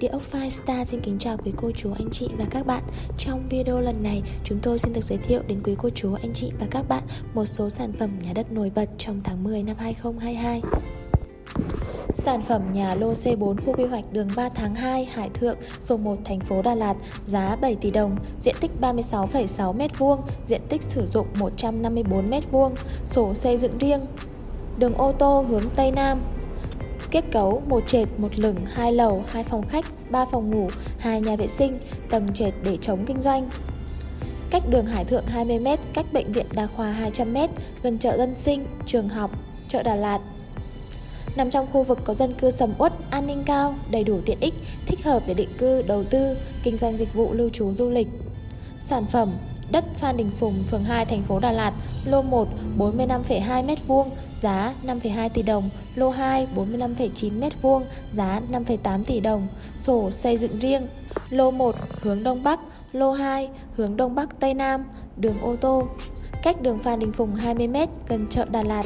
Địa ốc Firestar xin kính chào quý cô chú anh chị và các bạn. Trong video lần này chúng tôi xin được giới thiệu đến quý cô chú anh chị và các bạn một số sản phẩm nhà đất nổi bật trong tháng 10 năm 2022 Sản phẩm nhà lô C4 khu quy hoạch đường 3 tháng 2 Hải Thượng, phường 1 thành phố Đà Lạt, giá 7 tỷ đồng, diện tích 36,6 m2, diện tích sử dụng 154 m2, sổ xây dựng riêng. Đường ô tô hướng Tây Nam, Kết cấu một trệt, một lửng, hai lầu, hai phòng khách, ba phòng ngủ, hai nhà vệ sinh, tầng trệt để chống kinh doanh. Cách đường Hải Thượng 20m, cách bệnh viện đa khoa 200m, gần chợ dân sinh, trường học, chợ Đà Lạt. Nằm trong khu vực có dân cư sầm uất, an ninh cao, đầy đủ tiện ích, thích hợp để định cư, đầu tư, kinh doanh dịch vụ lưu trú du lịch. Sản phẩm đất Phan Đình Phùng, phường 2, thành phố Đà Lạt, lô 1 45,2 m2, giá 5,2 tỷ đồng, lô 2 45,9 m2, giá 5,8 tỷ đồng, sổ xây dựng riêng, lô 1 hướng Đông Bắc, lô 2 hướng Đông Bắc Tây Nam, đường ô tô, cách đường Phan Đình Phùng 20m gần chợ Đà Lạt.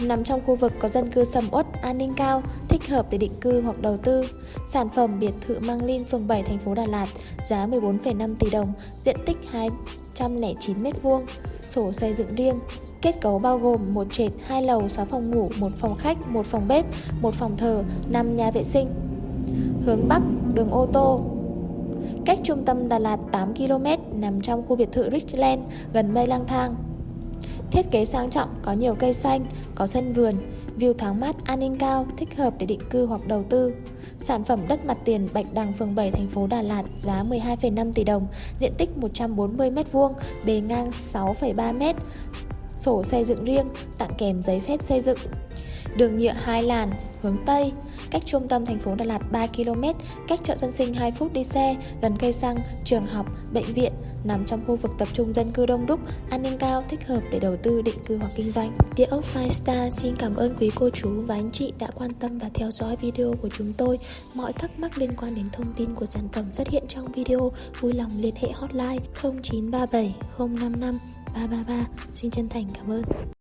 Nằm trong khu vực có dân cư sầm uất, an ninh cao, thích hợp để định cư hoặc đầu tư. Sản phẩm biệt thự Mang Linh, phường 7, thành phố Đà Lạt, giá 14,5 tỷ đồng, diện tích 209 m2, sổ xây dựng riêng. Kết cấu bao gồm một trệt, hai lầu, 6 phòng ngủ, một phòng khách, một phòng bếp, một phòng thờ, 5 nhà vệ sinh. Hướng Bắc, đường ô tô, Cách trung tâm Đà Lạt 8 km, nằm trong khu biệt thự Richland, gần mây lang thang. Thiết kế sang trọng, có nhiều cây xanh, có sân vườn, view thoáng mát, an ninh cao, thích hợp để định cư hoặc đầu tư. Sản phẩm đất mặt tiền Bạch Đằng phường 7 thành phố Đà Lạt giá 12,5 tỷ đồng, diện tích 140m2, bề ngang 6,3m, sổ xây dựng riêng, tặng kèm giấy phép xây dựng. Đường nhựa hai làn, hướng Tây, cách trung tâm thành phố Đà Lạt 3 km, cách chợ dân sinh 2 phút đi xe, gần cây xăng, trường học, bệnh viện, nằm trong khu vực tập trung dân cư đông đúc, an ninh cao, thích hợp để đầu tư, định cư hoặc kinh doanh. Địa ốc Five Star xin cảm ơn quý cô chú và anh chị đã quan tâm và theo dõi video của chúng tôi. Mọi thắc mắc liên quan đến thông tin của sản phẩm xuất hiện trong video, vui lòng liên hệ hotline 0937 055 333. Xin chân thành cảm ơn.